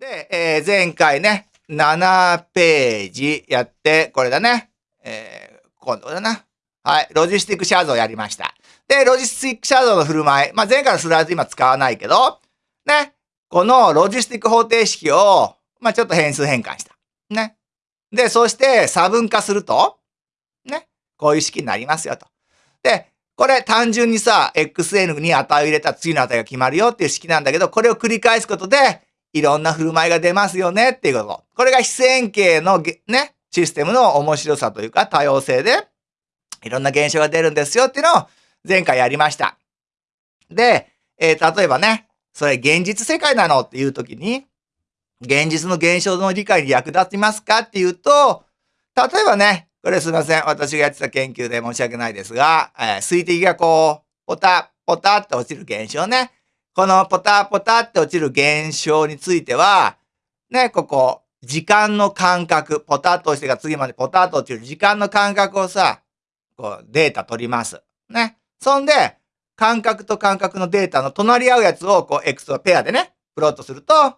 で、えー、前回ね、7ページやって、これだね。えー、今度だな。はい。ロジスティックシャドウやりました。で、ロジスティックシャドウの振る舞い。まあ、前回のスライド今使わないけど、ね。このロジスティック方程式を、まあ、ちょっと変数変換した。ね。で、そして差分化すると、ね。こういう式になりますよと。で、これ単純にさ、xn に値を入れた次の値が決まるよっていう式なんだけど、これを繰り返すことで、いろんな振る舞いが出ますよねっていうこと。これが非線形のね、システムの面白さというか多様性で、いろんな現象が出るんですよっていうのを前回やりました。で、えー、例えばね、それ現実世界なのっていう時に、現実の現象の理解に役立ちますか？っていうと、例えばね、これすいません。私がやってた研究で申し訳ないですが、えー、水滴がこう、ポタ、ポタって落ちる現象ね。このポタポタって落ちる現象については、ね、ここ、時間の感覚、ポタッと落ちてから次までポタッと落ちる時間の感覚をさ、こうデータ取ります。ね。そんで、感覚と感覚のデータの隣り合うやつを、こう、X をペアでね、プロットすると、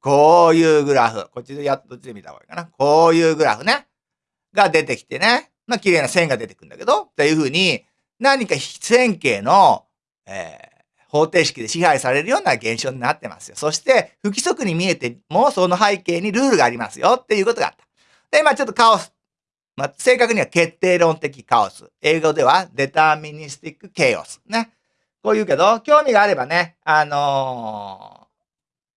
こういうグラフ。こっちでやっと見た方がいいかな。こういうグラフね。が出てきてね。まあ、綺麗な線が出てくるんだけど、っていうふうに、何か非線形の、えー、方程式で支配されるような現象になってますよ。そして、不規則に見えても、その背景にルールがありますよっていうことがあった。で、まあちょっとカオス。まあ、正確には決定論的カオス。英語では deterministic chaos。ね。こう言うけど、興味があればね、あの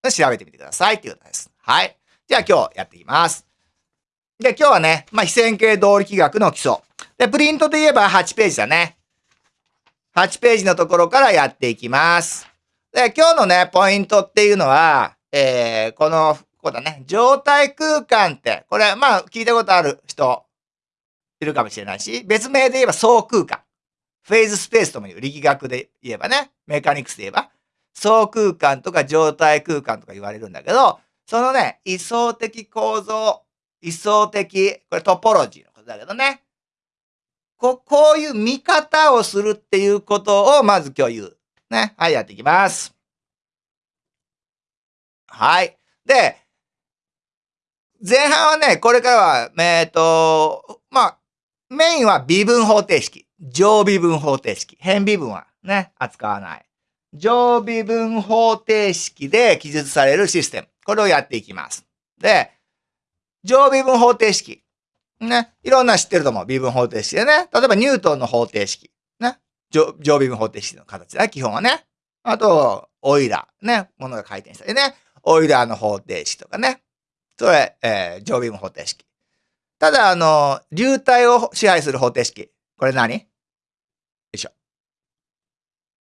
ー、調べてみてくださいっていうことです。はい。じゃあ今日やっていきます。で、今日はね、まあ、非線形動力学の基礎。で、プリントで言えば8ページだね。8ページのところからやっていきます。で、今日のね、ポイントっていうのは、えー、この、ここだね、状態空間って、これ、まあ、聞いたことある人、いるかもしれないし、別名で言えば相空間。フェーズスペースとも言う。力学で言えばね、メカニクスで言えば、相空間とか状態空間とか言われるんだけど、そのね、位相的構造、位相的、これトポロジーのことだけどね。こ、こういう見方をするっていうことをまず今日言う。ね。はい、やっていきます。はい。で、前半はね、これからは、えっ、ー、と、まあ、メインは微分方程式。上微分方程式。変微分はね、扱わない。上微分方程式で記述されるシステム。これをやっていきます。で、上微分方程式。ね。いろんな知ってると思う。微分方程式でね。例えばニュートンの方程式。ね。上微分方程式の形だ、基本はね。あと、オイラー。ね。ものが回転したりね。オイラーの方程式とかね。それ、えー、上微分方程式。ただ、あの、流体を支配する方程式。これ何？よいしょ。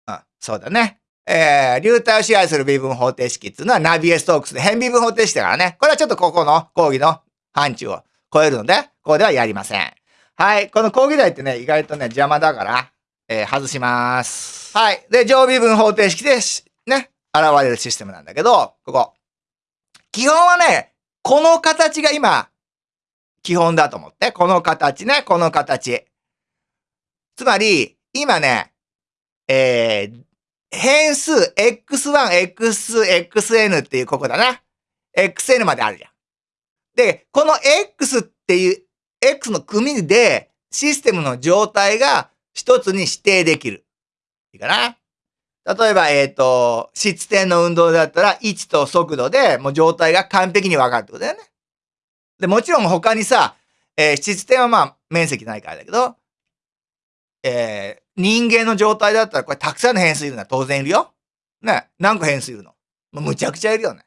うん、そうだね。えー、流体を支配する微分方程式っていうのはナビエストークスで変微分方程式だからね。これはちょっとここの講義の範疇を超えるので、ここではやりません。はい。この講義題ってね、意外とね、邪魔だから、えー、外します。はい。で、常微分方程式で、ね、現れるシステムなんだけど、ここ。基本はね、この形が今、基本だと思って。この形ね、この形。つまり、今ね、えー、変数 x1、x2、xn っていうここだな。xn まであるじゃん。で、この X っていう、X の組でシステムの状態が一つに指定できる。いいかな？例えば、えっ、ー、と、質点の運動だったら位置と速度でもう状態が完璧にわかるってことだよね。で、もちろん他にさ、えー、質点はまあ面積ないからだけど、えー、人間の状態だったらこれたくさんの変数いるのは当然いるよ。ね。何個変数いるの？もうむちゃくちゃいるよね。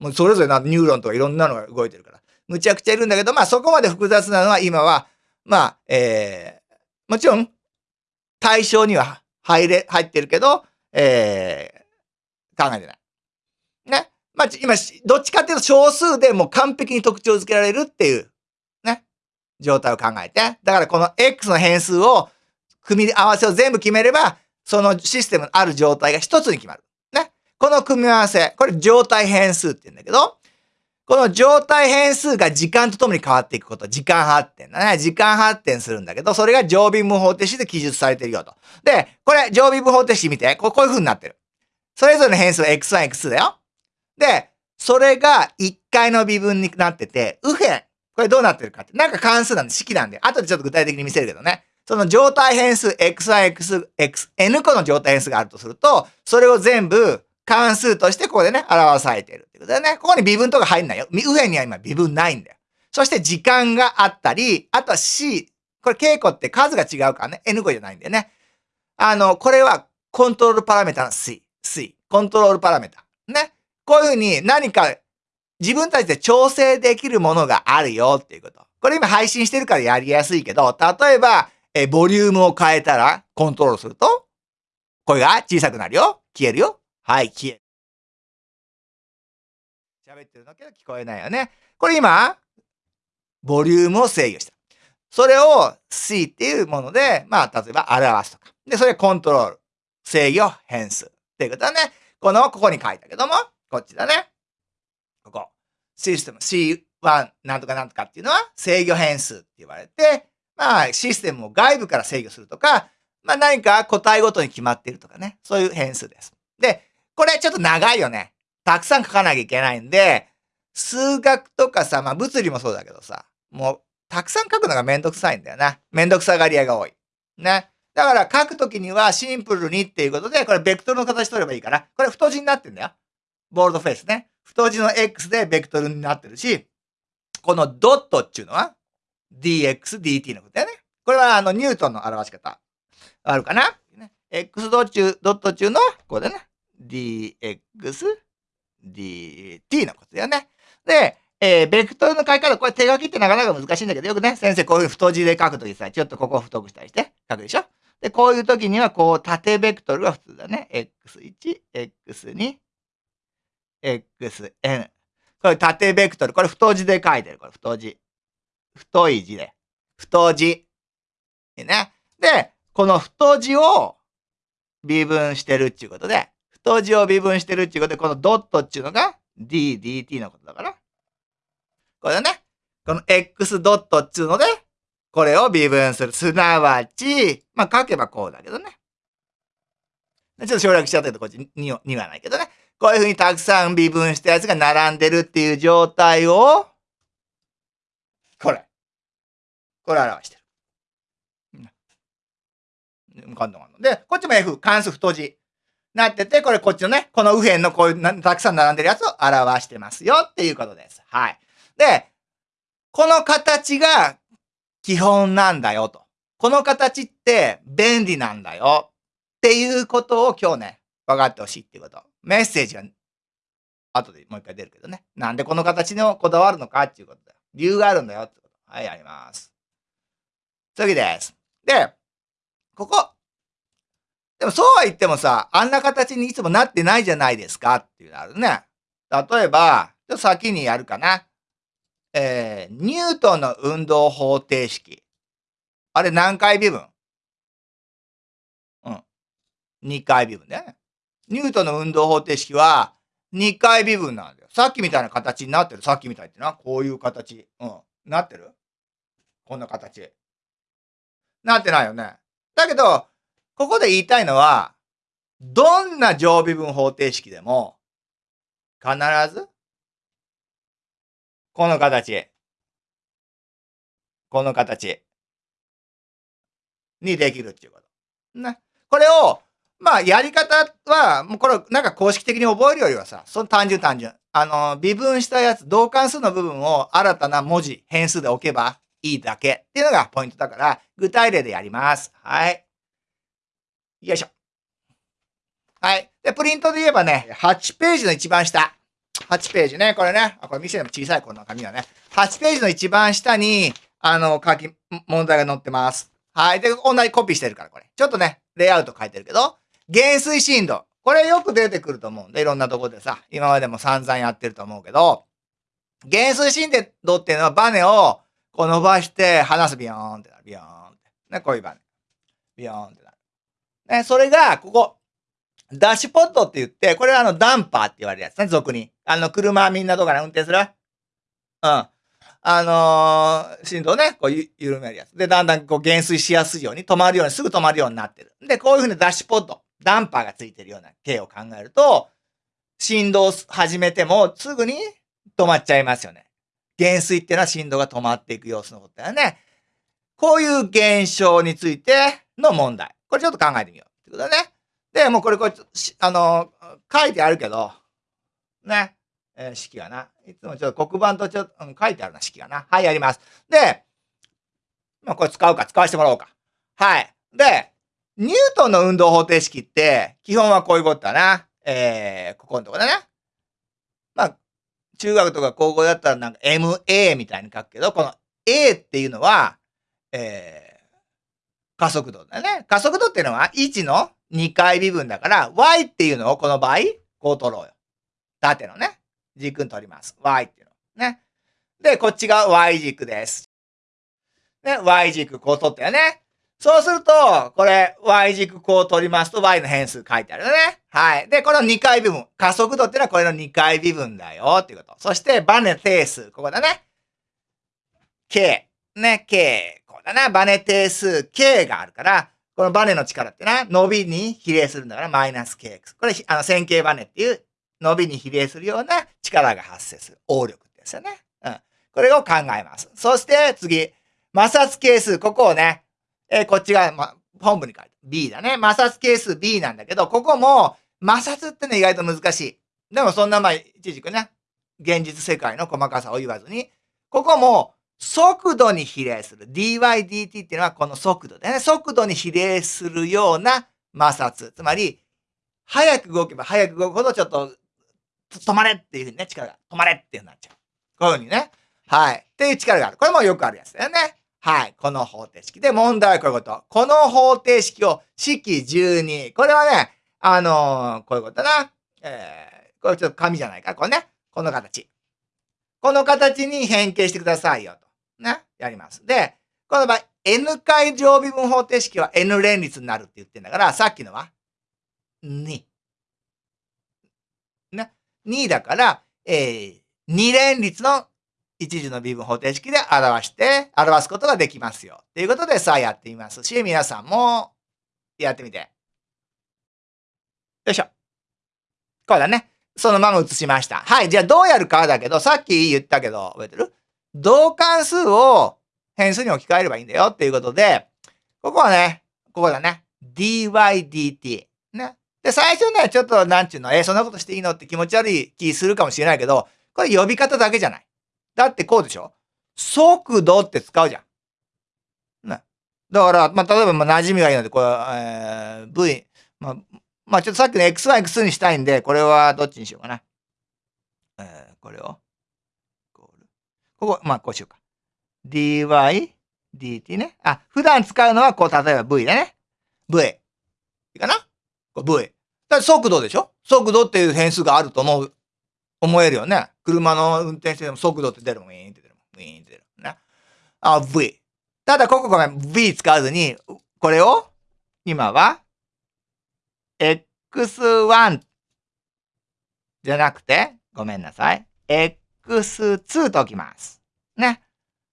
もうそれぞれなニューロンとかいろんなのが動いてるから。むちゃくちゃいるんだけど、まあそこまで複雑なのは今は、まあ、えー、もちろん対象には入れ、入ってるけど、えー、考えてない。ね。まあ今、どっちかっていうと少数でもう完璧に特徴づけられるっていう、ね。状態を考えて。だからこの X の変数を組み合わせを全部決めれば、そのシステムのある状態が一つに決まる。ねこの組み合わせ、これ状態変数って言うんだけど、この状態変数が時間とともに変わっていくこと、時間発展だね。時間発展するんだけど、それが常備無方程式で記述されているよと。で、これ常備無方程式見て、こういう風になってる。それぞれの変数は x1、x2 だよ。で、それが1回の微分になってて、右辺。これどうなってるかって。なんか関数なんで、式なんで。後でちょっと具体的に見せるけどね。その状態変数、x1、x、x、n 個の状態変数があるとすると、それを全部関数としてここでね、表されているってことだね。ここに微分とか入んないよ。右辺には今微分ないんだよ。そして時間があったり、あとは c。これ稽古って数が違うからね。n 個じゃないんだよね。あの、これはコントロールパラメータの c。c。コントロールパラメータ。ね。こういうふうに何か自分たちで調整できるものがあるよっていうこと。これ今配信してるからやりやすいけど、例えば、え、ボリュームを変えたらコントロールすると、声が小さくなるよ。消えるよ。はい、消え。喋ってるんだけど聞こえないよね。これ今、ボリュームを制御した。それを C っていうもので、まあ、例えば表すとか。で、それコントロール。制御変数。っていうことだね。この、ここに書いたけども、こっちだね。ここ。システム C1 なんとかなんとかっていうのは制御変数って言われて、まあ、システムを外部から制御するとか、まあ何か個体ごとに決まっているとかね。そういう変数です。で、これちょっと長いよね。たくさん書かなきゃいけないんで、数学とかさ、まあ物理もそうだけどさ、もうたくさん書くのがめんどくさいんだよな。めんどくさがり屋が多い。ね。だから書くときにはシンプルにっていうことで、これベクトルの形取ればいいかな。これ太字になってんだよ。ボールドフェイスね。太字の X でベクトルになってるし、このドットっていうのは dx, dt のことだよね。これはあのニュートンの表し方。あるかな、?x ドットドット中の、これね。Dx, dt のことだよね。で、えー、ベクトルの書き方、これ手書きってなかなか難しいんだけど、よくね、先生こういう太字で書くときさ、ちょっとここを太くしたりして書くでしょ？で、こういうときには、こう、縦ベクトルが普通だね。x1、x2、xn。これ縦ベクトル。これ太字で書いてる。これ太字。太い字で。太字。いいね。で、この太字を微分してるっていうことで、太字を微分してるっていうことで、このドットっていうのが d, dt のことだから。これね。この x ドットっていうので、これを微分する。すなわち、まあ書けばこうだけどね。ちょっと省略しちゃったけど、こっちにはないけどね。こういうふうにたくさん微分したやつが並んでるっていう状態を、これ。これ表してる。簡単で、こっちも F、関数太字。なってて、これこっちのね、この右辺のこういうたくさん並んでるやつを表してますよっていうことです。はい。で、この形が基本なんだよと。この形って便利なんだよっていうことを今日ね、分かってほしいっていうこと。メッセージが後でもう一回出るけどね。なんでこの形にこだわるのかっていうことだよ。理由があるんだよってこと。はい、あります。次です。で、ここ。でもそうは言ってもさ、あんな形にいつもなってないじゃないですかっていうのあるね。例えば、ちょっと先にやるかな。えー、ニュートンの運動方程式。あれ何回微分？うん。2回微分ね。ニュートンの運動方程式は2回微分なんだよ。さっきみたいな形になってる。さっきみたいってな。こういう形。うん。なってる？こんな形。なってないよね。だけど、ここで言いたいのは、どんな乗微分方程式でも、必ず、この形。この形。にできるっていうこと。ね。これを、まあ、やり方は、もうこれ、なんか公式的に覚えるよりはさ、その単純単純。あの、微分したやつ、同関数の部分を新たな文字、変数で置けばいいだけっていうのがポイントだから、具体例でやります。はい。よいしょ。はい。で、プリントで言えばね、8ページの一番下。8ページね。これね。あ、これ見せても小さいこの紙はね。8ページの一番下に、あの、下記、問題が載ってます。はい。で、同じコピーしてるから、これ。ちょっとね、レイアウト変えてるけど、減衰振動。これよく出てくると思うんで、いろんなとこでさ、今までも散々やってると思うけど、減衰振動っていうのはバネをこう伸ばして離すビヨーンってなる。ビヨーンって。ね、こういうバネ。ビヨーンって。ね、それが、ここ、ダッシュポットって言って、これはあのダンパーって言われるやつね、俗に。あの、車みんなどうかな運転する？うん。あのー、振動ね、こうゆ緩めるやつ。で、だんだんこう減衰しやすいように止まるように、すぐ止まるようになってる。で、こういうふうにダッシュポット。ダンパーがついてるような径を考えると、振動を始めてもすぐに止まっちゃいますよね。減衰っていうのは振動が止まっていく様子のことだよね。こういう現象についての問題。これちょっと考えてみよう。ってことだね。で、もうこれ、これ、あの、書いてあるけど、ね。えー、式がな。いつもちょっと黒板とちょっと、うん、書いてあるな、式がな。はい、やります。で、まあ、これ使うか、使わせてもらおうか。はい。で、ニュートンの運動方程式って、基本はこういうことだな。えー、ここのとこだね。まあ、中学とか高校だったらなんか MA みたいに書くけど、この A っていうのは、えー、加速度だね。加速度っていうのは1の2回微分だから、Y っていうのをこの場合、こう取ろうよ。縦のね。軸に取ります。Y っていうの。ね。で、こっちが Y 軸です。ね、Y 軸こう取ったよね。そうすると、これ、y 軸こう取りますと、y の変数書いてあるよね。はい。で、この2回微分。加速度っていうのはこれの2回微分だよっていうこと。そして、バネ定数。ここだね。k。ね、k。だな。バネ定数 k があるから、このバネの力ってな、伸びに比例するんだから、マイナス kx。これ、あの、線形バネっていう伸びに比例するような力が発生する。応力ですよね。うん。これを考えます。そして次、摩擦係数。ここをね、えー、こっちが、ま、本部に書いて B だね。摩擦係数 B なんだけど、ここも摩擦ってね、意外と難しい。でもそんなまあ、一軸ね、現実世界の細かさを言わずに、ここも速度に比例する。dydt っていうのはこの速度でね。速度に比例するような摩擦。つまり、早く動けば早く動くほどちょっと止まれっていうふうにね、力が止まれっていうふうになっちゃう。こういうふうにね。はい。っていう力がある。これもよくあるやつだよね。はい。この方程式。で、問題はこういうこと。この方程式を式12。これはね、あのー、こういうことだな。えー、これちょっと紙じゃないか。これね。この形。この形に変形してくださいよ。ね。やります。で、この場合、n 回乗微分方程式は n 連立になるって言ってんだから、さっきのは2。ね。2だから、えー、2連立の一時の微分方程式で表して、表すことができますよ。ということでさあやってみますし、皆さんもやってみて。よいしょ。こうだね。そのまま写しました。はい。じゃあどうやるかだけど、さっき言ったけど、覚えてる？同関数を変数に置き換えればいいんだよっていうことで、ここはね、ここだね。dydt。ね。で、最初ね、ちょっとなんちゅうの、え、そんなことしていいの？って気持ち悪い気するかもしれないけど、これ呼び方だけじゃない。だってこうでしょ？速度って使うじゃん。ね。だから、まあ、例えば、ま、馴染みがいいので、これ、えー、V、まあ、まあ、ちょっとさっきの X1、x2 にしたいんで、これはどっちにしようかな。えー、これを。ここ、まあ、こうしようか。dy, dt ね。あ、普段使うのは、こう、例えば V だね。V。いいかな？これ V。だ速度でしょ？速度っていう変数があると思う。思えるよね。車の運転してても速度って出るもん。ウィーンって出るもん。ウィーンって出る。ね。あ、V。ただ、ここごめん。V 使わずに、これを、今は、X1 じゃなくて、ごめんなさい。X2 ときます。ね。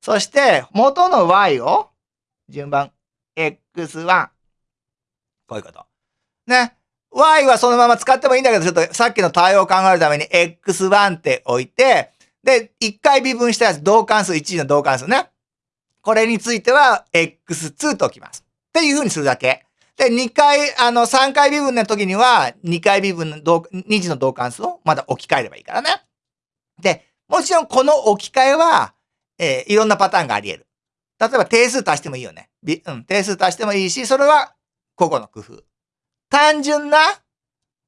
そして、元の Y を、順番、X1。こういうこと。ね。y はそのまま使ってもいいんだけど、ちょっとさっきの対応を考えるために x1 って置いて、で、1回微分したやつ、同関数、1次の同関数ね。これについては x2 と置きます。っていう風にするだけ。で、2回、あの、3回微分の時には、2回微分の同、2次の同関数をまだ置き換えればいいからね。で、もちろんこの置き換えは、えー、いろんなパターンがあり得る。例えば定数足してもいいよね。うん、定数足してもいいし、それは個々の工夫。単純な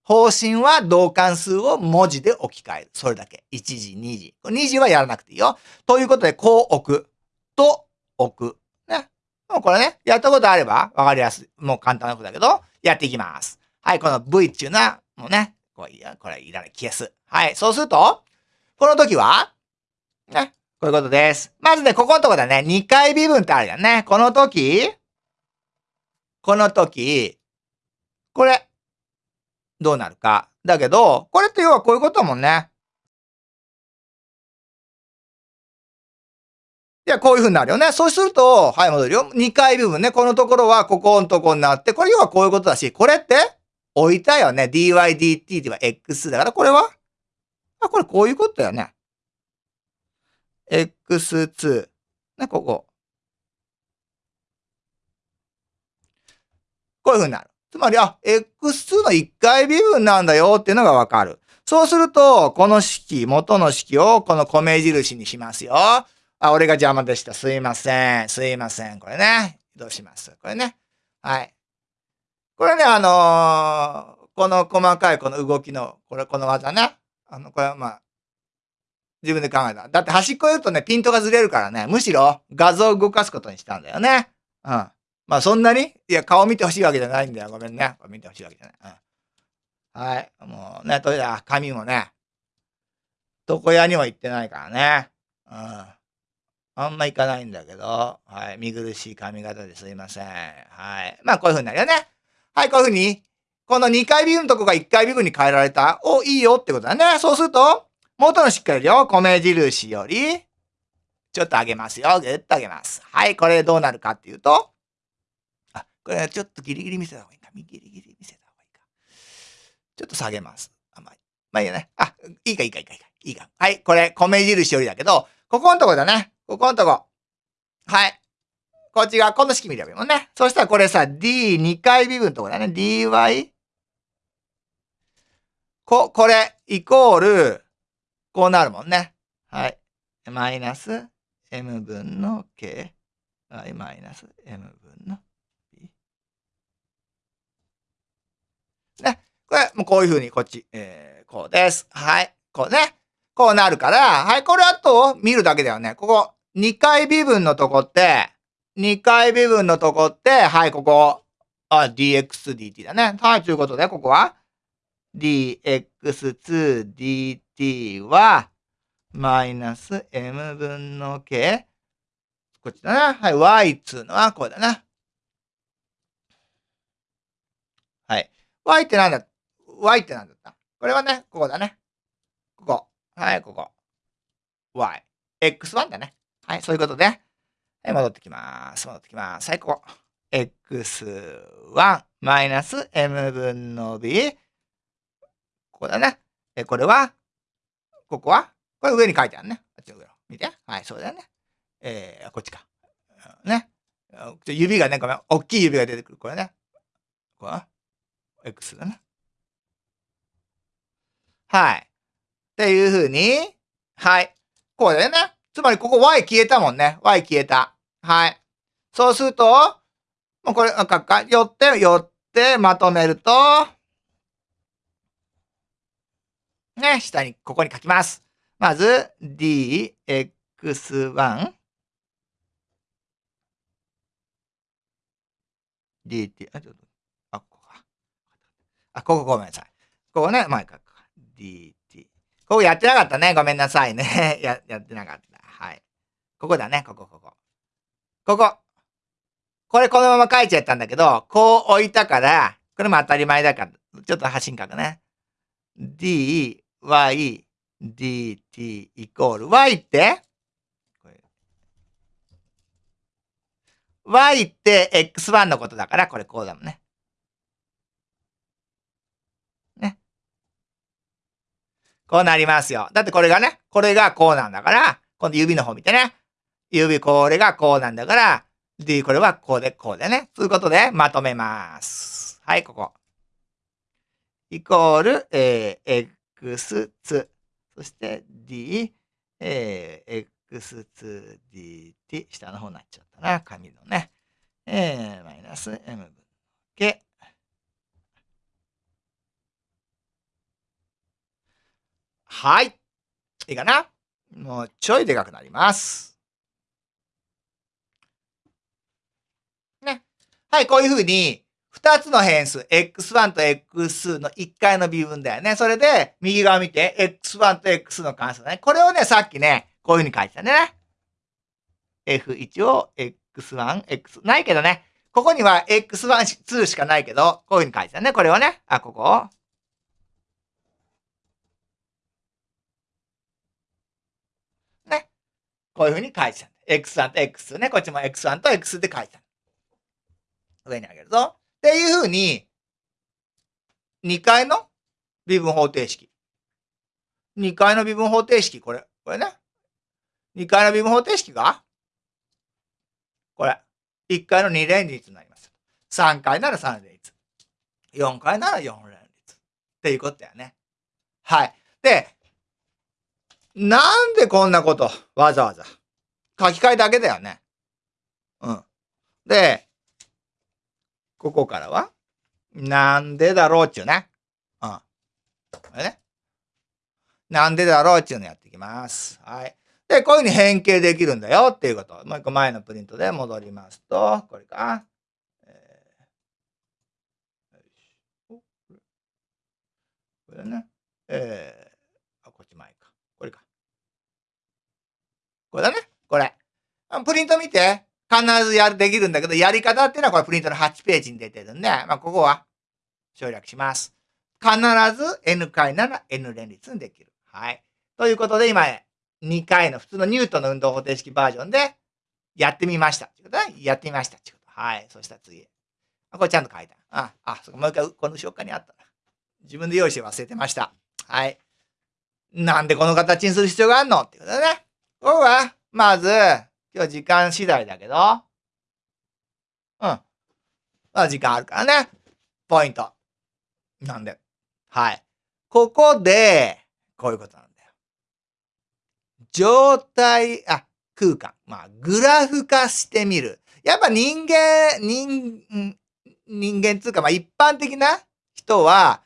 方針は同関数を文字で置き換える。それだけ。1時、2時。2時はやらなくていいよ。ということで、こう置く。と置く。ね。もうこれね、やったことあればわかりやすい。もう簡単なことだけど、やっていきます。はい、この V っていうのは、もうね、これいや、これいらない。消す。はい、そうすると、この時は、ね、こういうことです。まずね、ここのとこだね、2回微分ってあるよね。この時、この時、これ、どうなるか。だけど、これって要はこういうこともんね。いや、こういう風になるよね。そうすると、はい、戻るよ。2回部分ね。このところはここのとこになって、これ要はこういうことだし、これって、置いたよね。dy dt では x だから、これはあ、これこういうことだよね。x2。ね、ここ。こういう風になる。つまり、あ、x2 の1回微分なんだよっていうのがわかる。そうすると、この式、元の式をこの米印にしますよ。あ、俺が邪魔でした。すいません。すいません。これね。どうしますこれね。はい。これね、あのー、この細かいこの動きの、これ、この技ね。あの、これはまあ、自分で考えた。だって端っこ言うとね、ピントがずれるからね、むしろ画像を動かすことにしたんだよね。うん。まあそんなに？いや、顔見てほしいわけじゃないんだよ。ごめんね。見てほしいわけじゃない。うん。はい。もうね、とりあえず髪もね、床屋にも行ってないからね。うん。あんま行かないんだけど、はい。見苦しい髪型ですいません。はい。まあこういう風になるよね。はい、こういう風に、この2回ビ分のとこが1回ビ分に変えられた？お、いいよってことだね。そうすると、元のしっかりよ。米印より、ちょっと上げますよ。ぐっと上げます。はい、これどうなるかっていうと、あ、これちょっとギリギリ見せた方がいいか。ギリギリ見せた方がいいか。ちょっと下げます。あ、まあ、まあいいよね。あ、いいかいいかいいかいいか。いいか。はい、これ米印よりだけど、ここのとこだね。ここのとこ。はい。こっち側、この式見ればいいもんね。そしたらこれさ、d2 回微分のとこだね。dy。こ、これ、イコール、こうなるもんね。はい。マイナス m 分の k。はい、マイナス m 分の b。ね。これ、もうこういうふうに、こっち、えー、こうです。はい。こうね。こうなるから、はい、これあと、見るだけだよね。ここ、2回微分のとこって、2回微分のとこって、はい、ここ、あ、dx dt だね。はい、ということで、ここは、dx2 dt は、マイナス m 分の k。こっちだな。はい、y つのはこれだな。はい。y ってなんだ ?y ってなんだった？これはね、ここだね。ここ。はい、ここ。y。x1 だね。はい、そういうことで。はい、戻ってきます。戻ってきます。はい、ここ。x1 マイナス m 分の b。こだね。え、これは、ここは、これ上に書いてあるね。あっちの上見て。はい、そうだよね。えー、こっちか。ね。指がね、ごめん。大きい指が出てくる。これね。これは X だね。はい。っていうふうに、はい。こうだよね。つまりここ y 消えたもんね。y 消えた。はい。そうすると、もうこれ、かか、寄って、寄ってまとめると、ね、下に、ここに書きます。まず、dx1 dt、あ、ちょっと、あ、ここか。あ、ここごめんなさい。ここね、前書くか。dt。ここやってなかったね。ごめんなさいね。や、やってなかった。はい。ここだね。ここ、ここ。ここ。これこのまま書いちゃったんだけど、こう置いたから、これも当たり前だから、ちょっと端に書くね。d, y, dt イコール y って？y って x1 のことだから、これこうだもんね。ね。こうなりますよ。だってこれがね、これがこうなんだから、今度指の方見てね。指これがこうなんだから、d これはこうでこうでね。ということで、まとめます。はい、ここ。イコール、えー、x2。そして d、えー、x2dt、下の方になっちゃったな、紙のね。えー、マイナス m 分の k。はい。いいかな？もうちょいでかくなります。ね。はい、こういうふうに、二つの変数、x1 と x2 の1回の微分だよね。それで、右側見て、x1 と x の関数だね。これをね、さっきね、こういうふうに書いてたね。f1 を x1、x、ないけどね。ここには x1、2しかないけど、こういうふうに書いてたね。これをね。あ、ここね。こういうふうに書いてた。x1 と x2 ね。こっちも x1 と x で書いてた。上にあげるぞ。っていうふうに、2階の微分方程式。2階の微分方程式、これ。これね。2階の微分方程式が、これ。1階の2連立になります。3階なら3連立。4階なら4連立。っていうことだよね。はい。で、なんでこんなことわざわざ書き換えだけだよね。うん。で、ここからはなんでだろうっちゅうね。うん。これね。なんでだろうっちゅうのやっていきます。はい。で、こういうふうに変形できるんだよっていうこと。もう一個前のプリントで戻りますと、これか。これね。えー、あ、こっち前か。これか。これだね。これ。プリント見て。必ずやる、できるんだけど、やり方っていうのはこれプリントの8ページに出てるんで、まあ、ここは省略します。必ず N 回なら N 連立にできる。はい。ということで、今、2回の普通のニュートンの運動方程式バージョンでやってみました。やってみました。はい。そしたら次。これちゃんと書いた。あ、あ、そこもう一回この紹介にあったな。自分で用意して忘れてました。はい。なんでこの形にする必要があるの？ってことだね。ここは、まず、今日時間次第だけど、うん。まあ時間あるからね。ポイント。なんで。はい。ここで、こういうことなんだよ。状態、あ、空間。まあ、グラフ化してみる。やっぱ人間、人、人間つうか、まあ一般的な人は、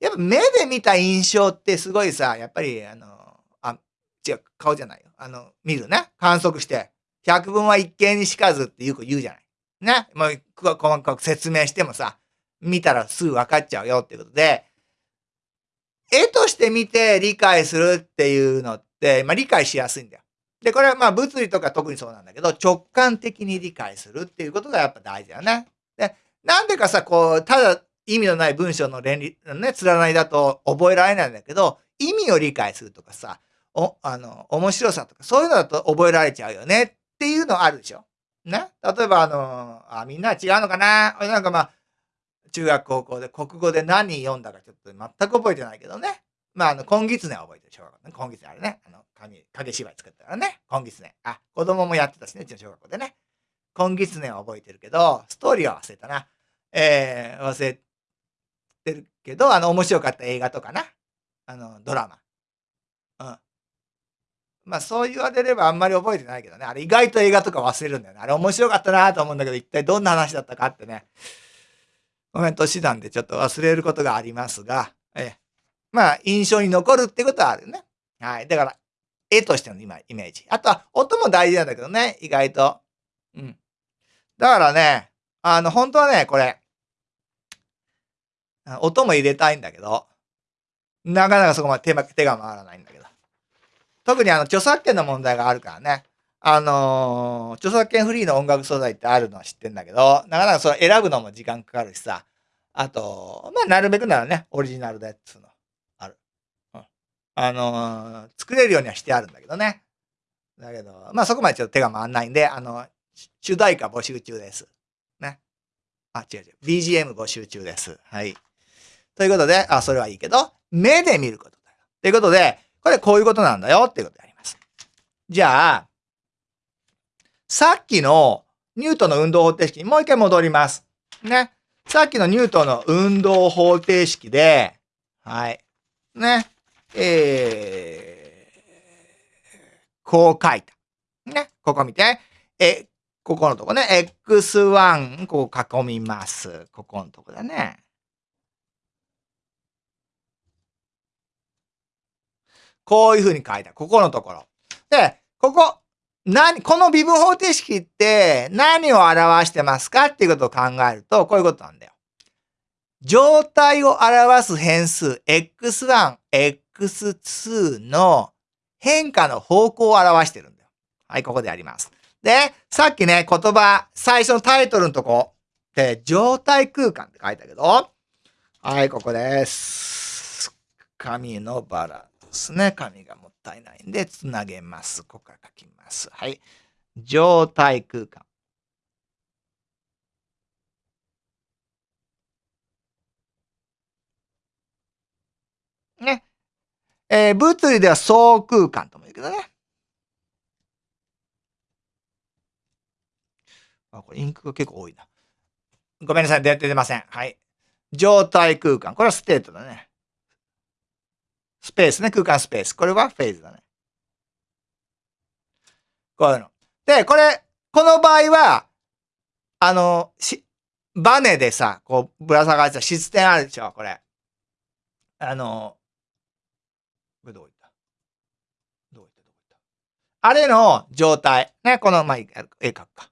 やっぱ目で見た印象ってすごいさ、やっぱり、あの、あ、違う、顔じゃないよ。あの、見るね。観測して。百聞は一見にしかずってよく言うじゃない。ね。もう、細かく説明してもさ、見たらすぐ分かっちゃうよっていうことで、絵として見て理解するっていうのって、まあ理解しやすいんだよ。で、これはまあ物理とか特にそうなんだけど、直感的に理解するっていうことがやっぱ大事だよね。で、なんでかさ、こう、ただ意味のない文章の連理、ね、連ないだと覚えられないんだけど、意味を理解するとかさ、お、あの、面白さとか、そういうのだと覚えられちゃうよねっていうのあるでしょ。ね？例えば、あの、あ、みんな違うのかな？なんかまあ、中学高校で国語で何読んだかちょっと全く覚えてないけどね。まあ、あの、金狐は覚えてる、小学校ね。金狐あれね。あの、紙、影芝居作ったからね。金狐。あ、子供もやってたしね、うちの小学校でね。金狐は覚えてるけど、ストーリーは忘れたな。えー、忘れてるけど、あの、面白かった映画とかな。あの、ドラマ。まあそう言われればあんまり覚えてないけどね。あれ意外と映画とか忘れるんだよね。あれ面白かったなと思うんだけど、一体どんな話だったかってね。コメント手段でちょっと忘れることがありますが、えまあ印象に残るってことはあるね。はい。だから、絵としての今、イメージ。あとは音も大事なんだけどね、意外と。うん。だからね、あの、本当はね、これ、音も入れたいんだけど、なかなかそこまで手手が回らないんだけど。特にあの、著作権の問題があるからね。あのー、著作権フリーの音楽素材ってあるのは知ってんだけど、なかなかそれ選ぶのも時間かかるしさ。あと、まあ、なるべくならね、オリジナルでっつうの、ある。うん。あのー、作れるようにはしてあるんだけどね。だけど、まあ、そこまでちょっと手が回んないんで、あの、主題歌募集中です。ね。あ、違う違う。BGM 募集中です。はい。ということで、あ、それはいいけど、目で見ることだよ。ということで、これこういうことなんだよっていうことであります。じゃあ、さっきのニュートンの運動方程式にもう一回戻ります。ね。さっきのニュートンの運動方程式で、はい。ね。えー、こう書いた。ね。ここ見て。え、ここのとこね。x1、こう囲みます。ここのとこだね。こういうふうに書いた。ここのところ。で、ここ、何、この微分方程式って何を表してますかっていうことを考えると、こういうことなんだよ。状態を表す変数 x1、x2 の変化の方向を表してるんだよ。はい、ここでやります。で、さっきね、言葉、最初のタイトルのとこで、状態空間って書いたけど、はい、ここです。紙のバラですね。紙がもったいないんで、つなげます。ここから書きます。はい。状態空間。ね。えー、物理では相空間とも言うけどね。あ、これインクが結構多いな。ごめんなさい、出てません。はい。状態空間。これは state だね。 space ね。空間 space。これは phase だね。こういうの。で、これ、この場合は、あの、し、バネでさ、こう、ぶら下がってた質点あるでしょ、これ。あの、これどういった？どういった？どういった？あれの状態。ね、この、まあ、絵描くか。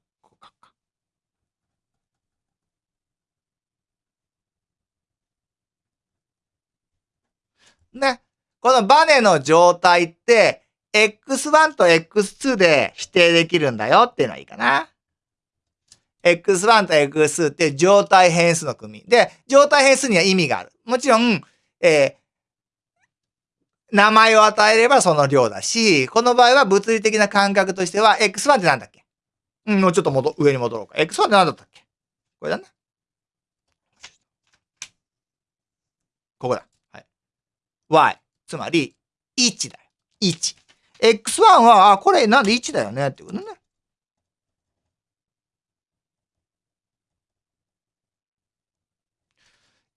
ね。このバネの状態って、x1 と x2 で指定できるんだよっていうのはいいかな。x1 と x2 って状態変数の組み。で、状態変数には意味がある。もちろん、えー、名前を与えればその量だし、この場合は物理的な感覚としては、x1 って何だっけ？うん、もうちょっと戻、上に戻ろうか。x1 って何だったっけ？これだね。ここだ。はい。y。つまり、1だよ。1。x1 は、あ、これなんで1だよね？ってことね。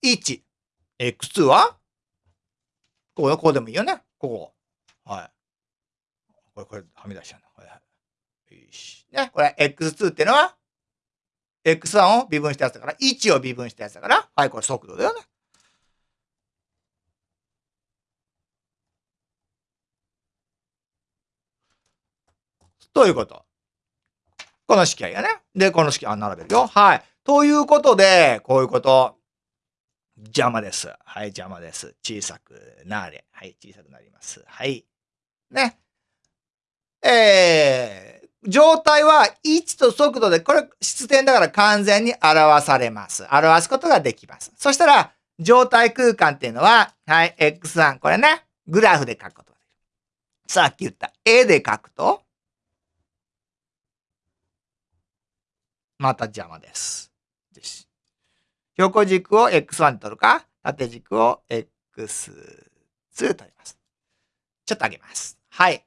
1。x2 は？ここ、ここでもいいよね。ここ。はい。これ、これ、はみ出しちゃうの。はいはい。よし。ね。これ、x2 ってのは、x1 を微分したやつだから、1を微分したやつだから、はい、これ速度だよね。ということ。この式合やね。で、この式、あ、並べるよ。はい。ということで、こういうこと。邪魔です。はい、邪魔です。小さくなれ。はい、小さくなります。はい。ね。えー、状態は位置と速度で、これ、質点だから完全に表されます。表すことができます。そしたら、状態空間っていうのは、はい、x1、これね、グラフで書くことができる。さっき言った絵で書くと、また邪魔です。です。横軸を x1 に取るか、縦軸を x2 取ります。ちょっと上げます。はい。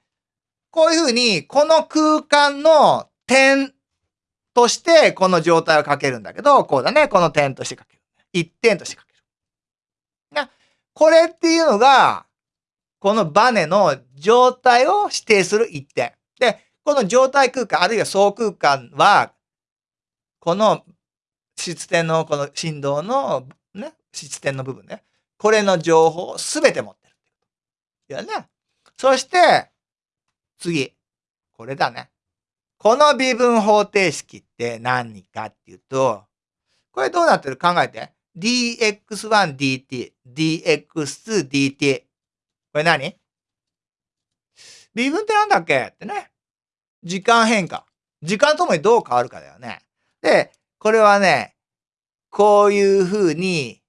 こういうふうに、この空間の点として、この状態をかけるんだけど、こうだね。この点としてかける。一点としてかける。なこれっていうのが、このバネの状態を指定する一点。で、この状態空間、あるいは総空間は、この質点のこの振動のね、質点の部分ね。これの情報をすべて持ってる。いやね。そして、次。これだね。この微分方程式って何かっていうと、これどうなってる考えて。dx1dt、dx2dt。これ何？微分ってなんだっけ？ってね。時間変化。時間ともにどう変わるかだよね。で、これはね、こういう風に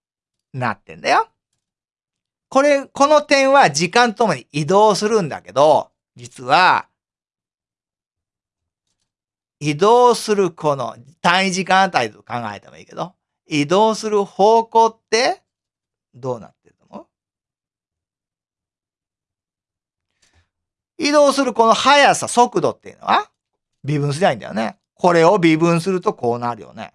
なってんだよ。これ、この点は時間ともに移動するんだけど、実は、移動するこの単位時間あたりと考えてもいいけど、移動する方向ってどうなってると思う？移動するこの速さ、速度っていうのは微分すりゃいいんだよね。これを微分するとこうなるよね。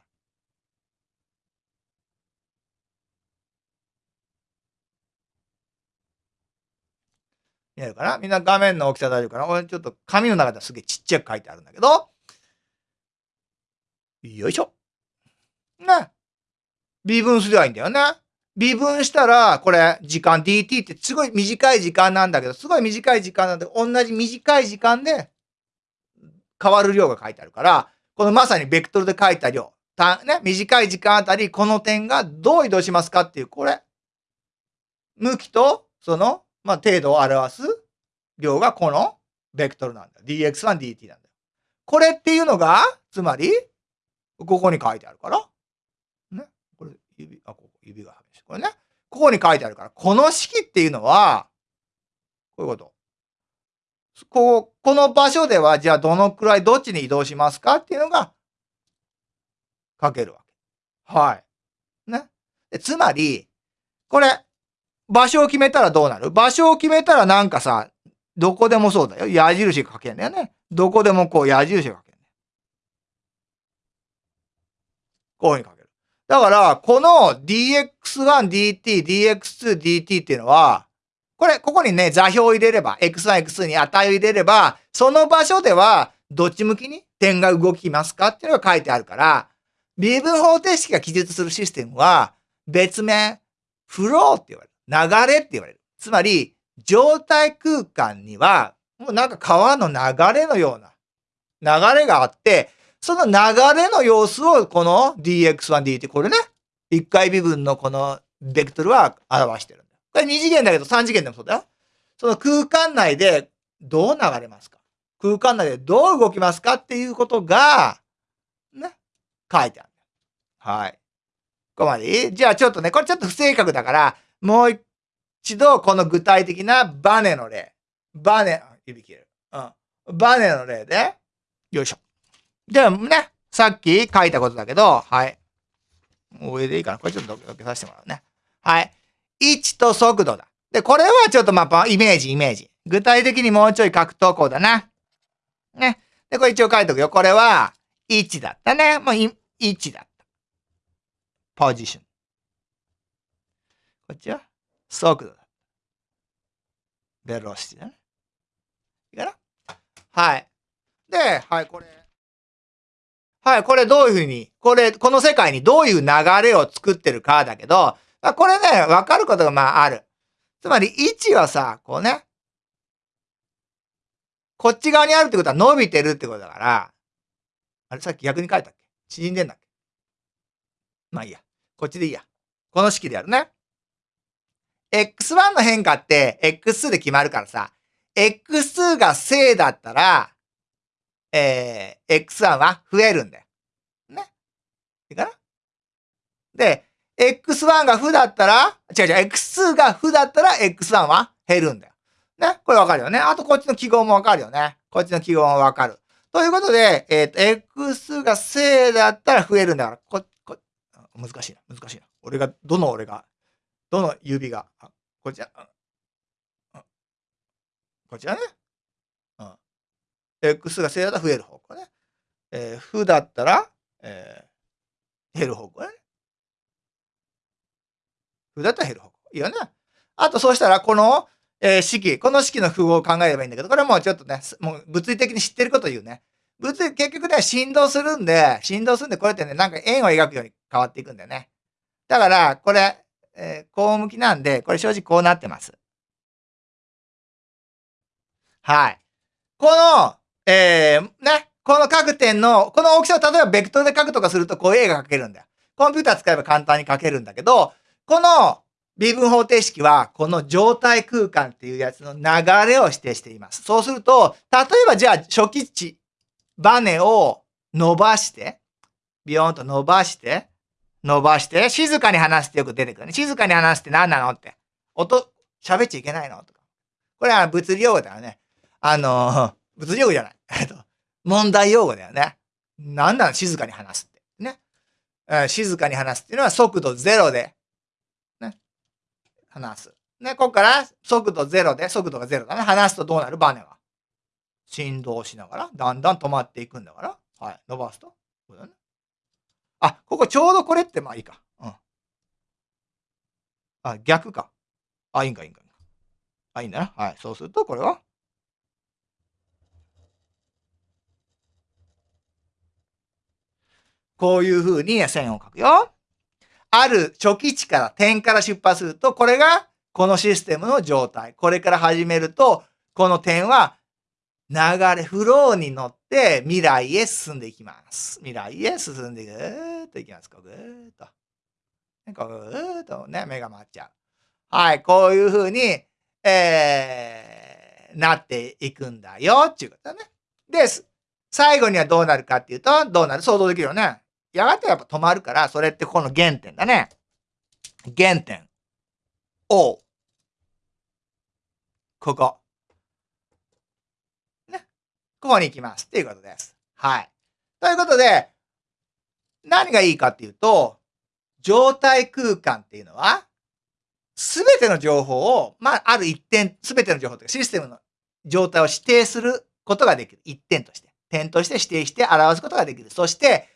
見えるかな？みんな画面の大きさ大丈夫かな？俺ちょっと紙の中ではすげえちっちゃく書いてあるんだけど。よいしょ。ね。微分すりゃいいんだよね。微分したら、これ、時間 dt ってすごい短い時間なんだけど、すごい短い時間なんで、同じ短い時間で変わる量が書いてあるから、このまさにベクトルで書いた量、たね、短い時間あたり、この点がどう移動しますかっていう、これ。向きと、その、まあ、程度を表す量がこのベクトルなんだよ。dx1、dt なんだよ。これっていうのが、つまり、ここに書いてあるから。ね。これ、指、あ、ここ、指が激しい。これね。ここに書いてあるから、この式っていうのは、こういうこと。こう、この場所では、じゃあどのくらいどっちに移動しますかっていうのが、書けるわけ。はい。ね。つまり、これ、場所を決めたらどうなる？場所を決めたらなんかさ、どこでもそうだよ。矢印書けんだよね。どこでもこう矢印書けんね。こういうふうに書ける。だから、この dx1dt、dx2dt っていうのは、これ、ここにね、座標を入れれば、x1、x2 に値を入れれば、その場所では、どっち向きに点が動きますか？っていうのが書いてあるから、微分方程式が記述するシステムは、別名、フローって言われる。流れって言われる。つまり、状態空間には、もうなんか川の流れのような流れがあって、その流れの様子をこの dx1dt、これね、一回微分のこのベクトルは表してるこれ二次元だけど三次元でもそうだよ。その空間内でどう流れますか？空間内でどう動きますかっていうことが、ね、書いてある。はい。ここまでいいじゃあちょっとね、これちょっと不正確だから、もう一度この具体的なバネの例。バネ、指切る。うん。バネの例で、よいしょ。ではね、さっき書いたことだけど、はい。上でいいかなこれちょっとどけさせてもらうね。はい。位置と速度だ。で、これはちょっとまあ、イメージ、イメージ。具体的にもうちょい書くとこうだな。ね。で、これ一応書いとくよ。これは、位置だったね。もう、位置だった。ポジション。こっちは、速度だ。ベロシティだね。いいかなはい。で、はい、これ。はい、これどういうふうに、これ、この世界にどういう流れを作ってるかだけど、まあこれね、わかることがまあある。つまり、位置はさ、こうね、こっち側にあるってことは伸びてるってことだから、あれさっき逆に書いたっけ？縮んでんだっけ？まあいいや。こっちでいいや。この式でやるね。x1 の変化って x2 で決まるからさ、x2 が正だったら、えー、x1 は増えるんだよ。ね？いいかな？で、x1 が負だったら、違う違う、x2 が負だったら x1 は減るんだよ。ね？これわかるよね。あとこっちの記号もわかるよね。こっちの記号もわかる。ということで、えっ、ー、と、x が正だったら増えるんだから、こ、こ、難しいな、難しいな。俺が、どの俺が、どの指が、あこちは、こちはね。うん。x が正だったら増える方向ね。えー、負だったら、えー、減る方向ね。負だったら減る方向。いいよね。あと、そうしたら、この、えー、式、この式の符号を考えればいいんだけど、これはもうちょっとね、もう物理的に知ってること言うね。物理、結局ね、振動するんで、振動するんで、これってね、なんか円を描くように変わっていくんだよね。だから、これ、えー、こう向きなんで、これ正直こうなってます。はい。この、えー、ね、この各点の、この大きさを例えばベクトルで書くとかすると、こういう絵が描けるんだよ。コンピューター使えば簡単に描けるんだけど、この微分方程式は、この状態空間っていうやつの流れを指定しています。そうすると、例えばじゃあ初期値、バネを伸ばして、ビヨーンと伸ばして、伸ばして、静かに話すってよく出てくるね。静かに話すって何なのって。音、喋っちゃいけないのとか。これは物理用語だよね。あの、物理用語じゃない。えっと、問題用語だよね。何なの静かに話すって。ね。静かに話すっていうのは速度ゼロで離す。ね、ここから速度0で、速度が0だね。離すとどうなるバネは。振動しながら、だんだん止まっていくんだから。はい。伸ばすと。こね。あ、ここちょうどこれってまあいいか。うん。あ、逆か。あ、いいんか、いいんか。あ、いいんだな。はい。そうすると、これは。こういう風に線を描くよ。ある初期値から点から出発すると、これがこのシステムの状態。これから始めると、この点は流れ、フローに乗って未来へ進んでいきます。未来へ進んでぐーっといきます。こうぐーっと。こうぐーっとね、目が回っちゃう。はい、こういうふうに、えー、なっていくんだよ、っていうことだね。で、最後にはどうなるかっていうと、どうなる？想像できるよね。やがてやっぱ止まるから、それってこの原点だね。原点。O。ここ。ね。ここに行きます。っていうことです。はい。ということで、何がいいかっていうと、状態空間っていうのは、すべての情報を、まあ、ある一点、すべての情報というかシステムの状態を指定することができる。一点として。点として指定して表すことができる。そして、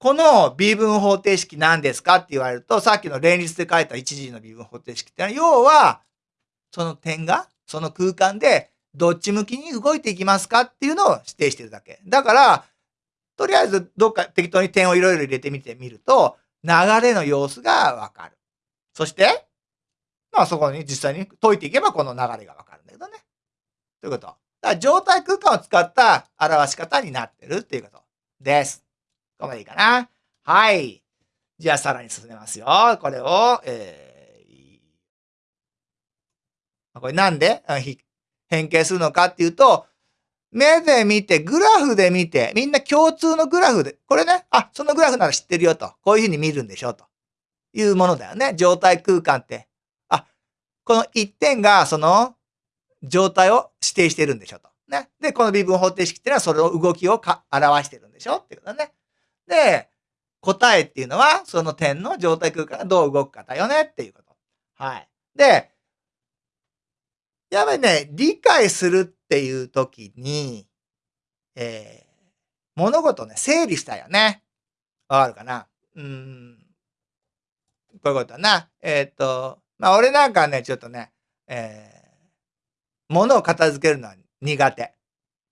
この微分方程式何ですかって言われると、さっきの連立で書いた一時の微分方程式ってのは、要は、その点が、その空間で、どっち向きに動いていきますかっていうのを指定してるだけ。だから、とりあえずどっか適当に点をいろいろ入れてみてみると、流れの様子がわかる。そして、まあそこに実際に解いていけばこの流れがわかるんだけどね。ということ。だから状態空間を使った表し方になってるっていうことです。ここまでいいかな。はい。じゃあさらに進めますよ。これを、えー、これなんで？変形するのかっていうと、目で見て、グラフで見て、みんな共通のグラフで、これね、あ、そのグラフなら知ってるよと。こういうふうに見るんでしょと。いうものだよね。状態空間って。あ、この一点がその状態を指定してるんでしょと。ね？で、この微分方程式っていうのはそれの動きをか表してるんでしょっていうことだね。で、答えっていうのは、その点の状態空間がどう動くかだよねっていうこと。はい。で、やっぱりね、理解するっていう時に、えー、物事ね、整理したよね。わかるかな？うん。こういうことだな。えっ、ー、と、まあ、俺なんかね、ちょっとね、えー、物を片付けるのは苦手。だか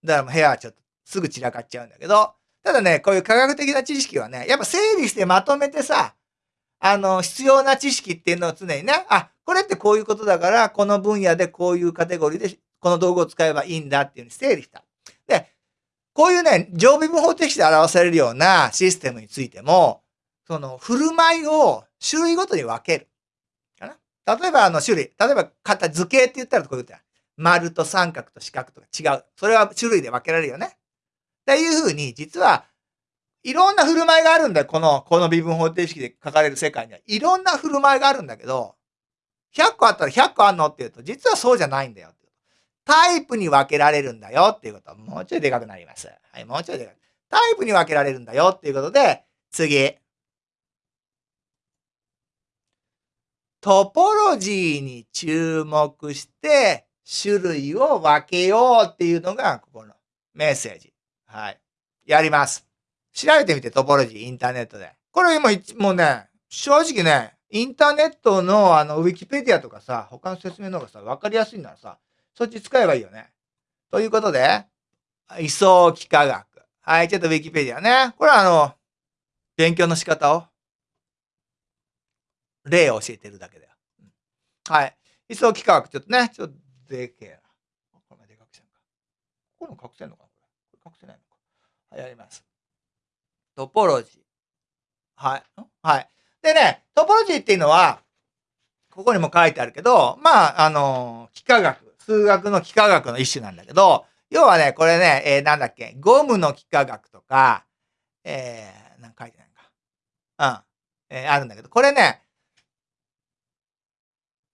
らもう部屋はちょっとすぐ散らかっちゃうんだけど、ただね、こういう科学的な知識はね、やっぱ整理してまとめてさ、あの、必要な知識っていうのを常にね、あ、これってこういうことだから、この分野でこういうカテゴリーで、この道具を使えばいいんだっていうふうに整理した。で、こういうね、常備分方程式で表されるようなシステムについても、その、振る舞いを種類ごとに分ける。かな？例えば、あの、種類。例えば、型、図形って言ったらこういうことや。丸と三角と四角とか違う。それは種類で分けられるよね。っていうふうに、実は、いろんな振る舞いがあるんだよ。この、この微分方程式で書かれる世界には。いろんな振る舞いがあるんだけど、100個あったら100個あんのって言うと、実はそうじゃないんだよ。タイプに分けられるんだよっていうこと。もうちょいでかくなります。はい、もうちょいでかく。タイプに分けられるんだよっていうことで、次。トポロジーに注目して、種類を分けようっていうのが、ここのメッセージ。はい。やります。調べてみて、トポロジー、インターネットで。これ今、もうね、正直ね、インターネットのあの、ウィキペディアとかさ、他の説明の方がさ、わかりやすいならさ、そっち使えばいいよね。ということで、位相幾何学。はい、ちょっとウィキペディアね。これはあの、勉強の仕方を、例を教えてるだけだよ。はい。位相幾何学、ちょっとね、ちょっとでけえな。これでかくせんか。ここの隠せんのかこれ。これ隠せないのか。はい、やります。トポロジー。はい。はい。でね、トポロジーっていうのは、ここにも書いてあるけど、まあ、あの、幾何学、数学の幾何学の一種なんだけど、要はね、これね、えー、なんだっけ、ゴムの幾何学とか、えー、なんか書いてないか。うん。えー、あるんだけど、これね、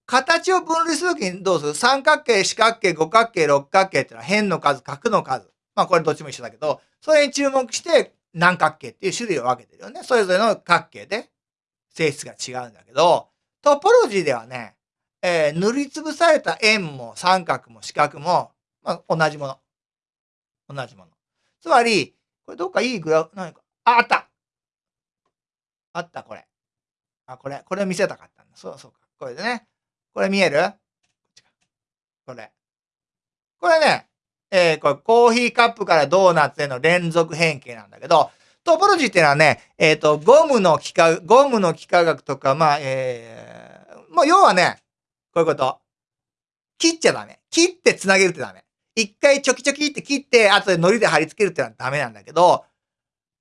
形を分類するときにどうする？三角形、四角形、五角形、六角形っていうのは辺の数、角の数。まあこれどっちも一緒だけど、それに注目して何角形っていう種類を分けてるよね。それぞれの角形で性質が違うんだけど、トポロジーではね、えー、塗りつぶされた円も三角も四角も、まあ、同じもの。同じもの。つまり、これどっかいいグラフ、何か、あ、あったあった、これ。あ、これ、これ見せたかったんだ。そうそうか。これでね。これ見える？これ。これね、えー、これコーヒーカップからドーナツへの連続変形なんだけど、トポロジーっていうのはね、えっ、ー、と、ゴムの幾何、ゴムの幾何学とか、まあ、えー、もう要はね、こういうこと。切っちゃダメ。切って繋げるってダメ。一回チョキチョキって切って、後で糊で貼り付けるってのはダメなんだけど、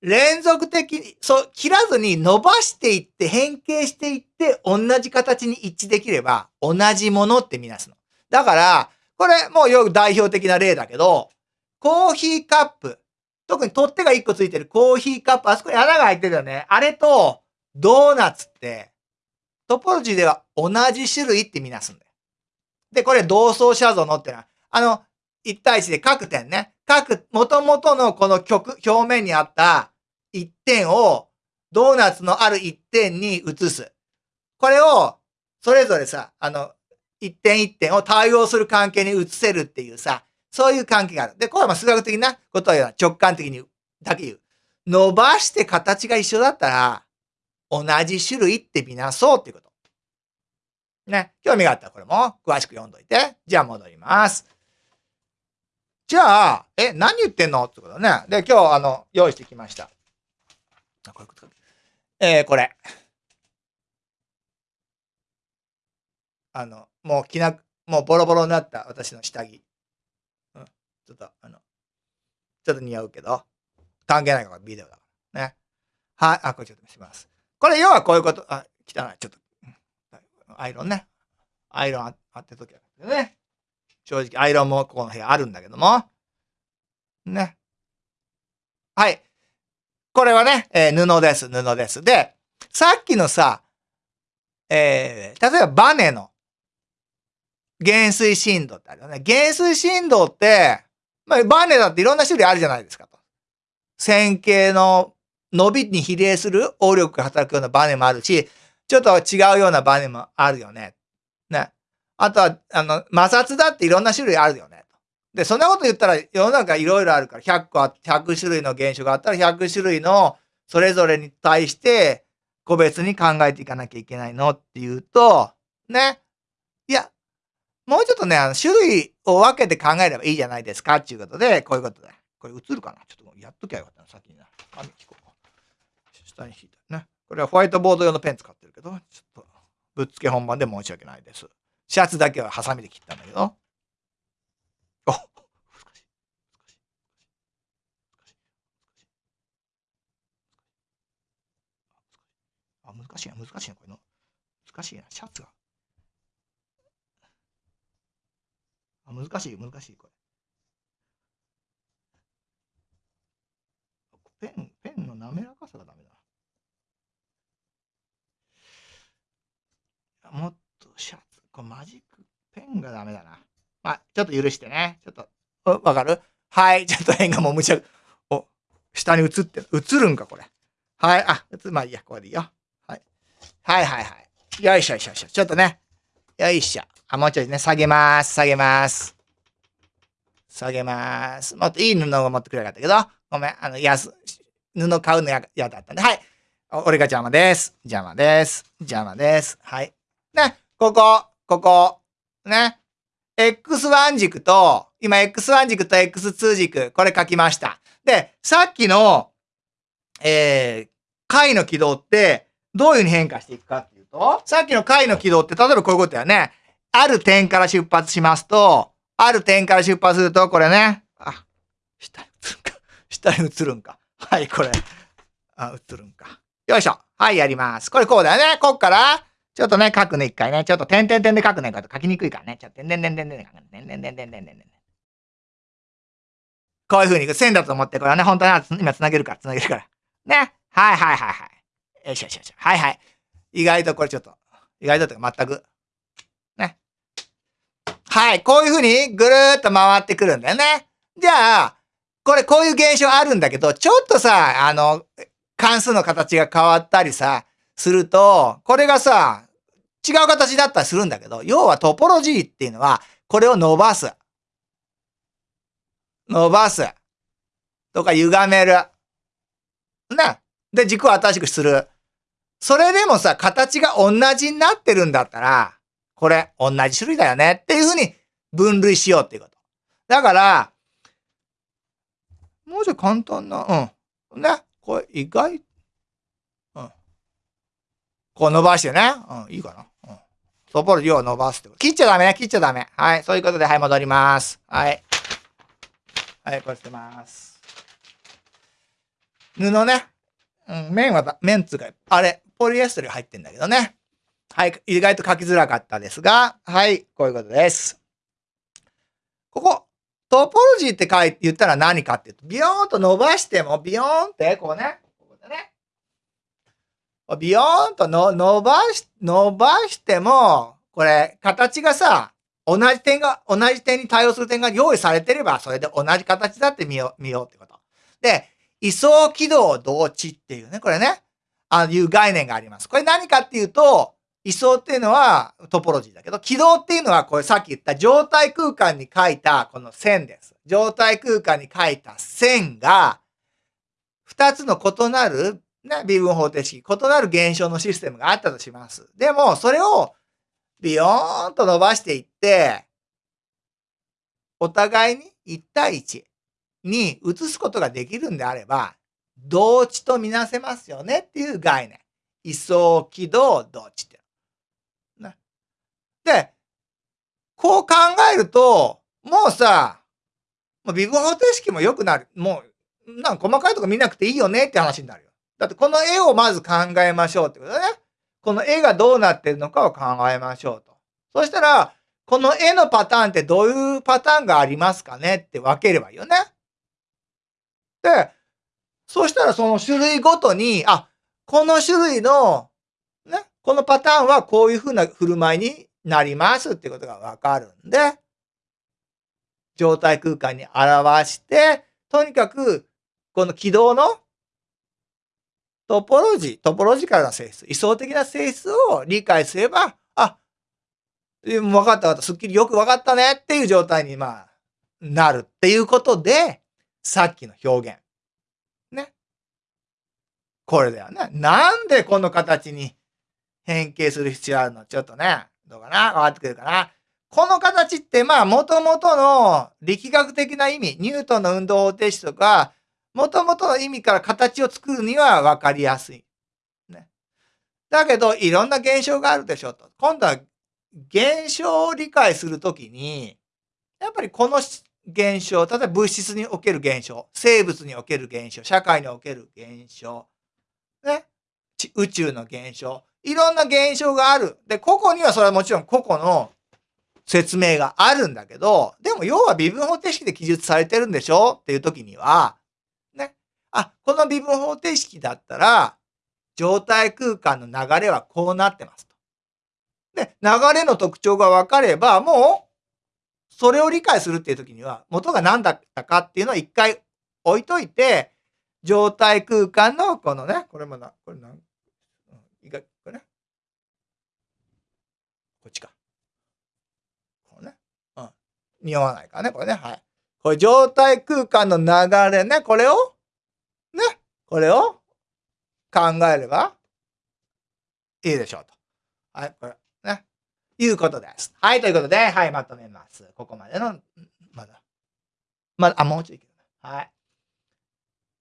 連続的に、そう、切らずに伸ばしていって、変形していって、同じ形に一致できれば、同じものってみなすの。だから、これ、もうよく代表的な例だけど、コーヒーカップ。特に取っ手が1個ついてるコーヒーカップ。あそこに穴が開いてるよね。あれと、ドーナツって、トポロジーでは同じ種類ってみなすんだよ。で、これ同相写像のってのは、あの、1対1で各点ね。各、元々のこの曲、表面にあった一点を、ドーナツのある一点に移す。これをそれぞれさ、あの、一点一点を対応する関係に移せるっていうさ、そういう関係がある。で、これはまあ数学的なことは直感的にだけ言う。伸ばして形が一緒だったら、同じ種類ってみなそうっていうこと。ね。興味があったらこれも詳しく読んどいて。じゃあ戻ります。じゃあ、え、何言ってんの？ってことね。で、今日、あの、用意してきました。えー、これ。あの、もう着なく、もうボロボロになった私の下着。うん。ちょっと、あの、ちょっと似合うけど、関係ないからビデオだから。ね。はい。あ、これちょっと見せます。これ要はこういうこと、あ、汚い。ちょっと、アイロンね。アイロンああってときはね。正直、アイロンもここの部屋あるんだけども。ね。はい。これはね、えー、布です、布です。で、さっきのさ、えー、例えばバネの減衰振動ってあるよね。減衰振動って、まあ、バネだっていろんな種類あるじゃないですかと。線形の伸びに比例する応力が働くようなバネもあるし、ちょっと違うようなバネもあるよね。ね。あとは、あの、摩擦だっていろんな種類あるよね。で、そんなこと言ったら世の中いろいろあるから、100個あ、100種類の現象があったら100種類のそれぞれに対して個別に考えていかなきゃいけないのっていうと、ね。もうちょっとね、あの、種類を分けて考えればいいじゃないですかっていうことで、こういうことだ。これ映るかな？ちょっとやっときゃよかったな、先にな。紙引こう。下に引いたね。これはホワイトボード用のペン使ってるけど、ちょっとぶっつけ本番で申し訳ないです。シャツだけはハサミで切ったんだけど。お難しい。難しい。難しい。あ、難しいな、難しいな、これの。難しいな、シャツが。難しい、難しい、これ。ペン、ペンの滑らかさがダメだ。もっとシャツ、これマジックペンがダメだな。まあ、ちょっと許してね。ちょっと、わかる？はい、ちょっとペンがもうむちゃ、お、下に映ってる。映るんか、これ。はい、あ、映まあいいや、これでいいよ。はい。はいはいはい。よいしょよいしょよいしょ。ちょっとね。よいしょ。あ、もうちょいね、下げます。下げます。下げます。もっといい布を持ってくれなかったけど、ごめん、あの、安、布買うのや、やだったんで、はい。俺が邪魔です。邪魔です。邪魔です。はい。ね、ここ、ここ、ね。x1 軸と、今 x1 軸と x2 軸、これ書きました。で、さっきの、えー、解の軌道って、どういうふうに変化していくかっていうと、さっきの解の軌道って、例えばこういうことだよね。ある点から出発しますと、ある点から出発すると、これね。あ、下に映るんか。下に映るんか。はい、これ。あ、映るんか。よいしょ。はい、やります。これこうだよね。こっから、ちょっとね、書くね、一回ね。ちょっと点々点で書くね。書きにくいからね。ちょっと点々点々点で書くね。点々点々点々点。こういう風に線だと思って、これはね、本当に今繋げるから、繋げるから。ね。はいはいはいはい。よいしょよいしよし。はいはい。意外とこれちょっと、意外ととか全く。はい。こういう風にぐるーっと回ってくるんだよね。じゃあ、これこういう現象あるんだけど、ちょっとさ、あの、関数の形が変わったりさ、すると、これがさ、違う形だったりするんだけど、要はトポロジーっていうのは、これを伸ばす。伸ばす。とか歪める。な。で、軸を新しくする。それでもさ、形が同じになってるんだったら、これ、同じ種類だよねっていうふうに分類しようっていうこと。だから、もうちょい簡単な、うん。ね。これ意外うんこう伸ばしてね。うん、いいかな。うん。トポロジーを伸ばすってこと。切っちゃダメね。切っちゃダメ。はい。そういうことで、はい、戻ります。はい。はい、こうしてます。布ね。うん、面は、面つうか、あれ、ポリエステル入ってんだけどね。はい。意外と書きづらかったですが、はい。こういうことです。ここ、トポロジーって書いて言ったら何かっていうと、ビヨーンと伸ばしても、ビヨーンって、こうね。ここでねビヨーンとの伸ばし、伸ばしても、これ、形がさ、同じ点が、同じ点に対応する点が用意されてれば、それで同じ形だって見よう、見ようってこと。で、位相軌道同値っていうね、これね、ああいう概念があります。これ何かっていうと、位相っていうのはトポロジーだけど、軌道っていうのはこれさっき言った状態空間に書いたこの線です。状態空間に書いた線が、二つの異なる、ね、微分方程式、異なる現象のシステムがあったとします。でも、それをビヨーンと伸ばしていって、お互いに1対1に移すことができるんであれば、同値とみなせますよねっていう概念。位相軌道同値って。で、こう考えると、もうさ、微分方程式も良くなる。もう、なんか細かいとこ見なくていいよねって話になるよ。だってこの絵をまず考えましょうってことね。この絵がどうなってるのかを考えましょうと。そしたら、この絵のパターンってどういうパターンがありますかねって分ければいいよね。で、そしたらその種類ごとに、あ、この種類の、ね、このパターンはこういうふうな振る舞いになりますってことがわかるんで、状態空間に表して、とにかく、この軌道のトポロジー、トポロジカルな性質、位相的な性質を理解すれば、あ、分かった分かった、すっきりよく分かったねっていう状態に、まあ、なるっていうことで、さっきの表現。ね。これだよね。なんでこの形に変形する必要あるの？ちょっとね、どうかな？分かってくるかな？この形って、まあ、もともとの力学的な意味、ニュートンの運動方程式とか、もともとの意味から形を作るには分かりやすい。ね。だけど、いろんな現象があるでしょと。今度は、現象を理解するときに、やっぱりこの現象、例えば物質における現象、生物における現象、社会における現象、ね、宇宙の現象、いろんな現象がある。で、個々にはそれはもちろん個々の説明があるんだけど、でも要は微分方程式で記述されてるんでしょ？っていう時には、ね、あ、この微分方程式だったら、状態空間の流れはこうなってますと。で、流れの特徴が分かれば、もうそれを理解するっていう時には、元が何だったかっていうのを一回置いといて、状態空間のこのね、これもな、これなん、いか、これね。こっちか。こうね。うん。匂わないからね、これね。はい。これ状態空間の流れね、これを、ね、これを？考えれば？いいでしょうと。はい、これ。ねいうことです。はい、ということで、はい、まとめます。ここまでの、まだ。まだ、あ、もうちょいいけるはい。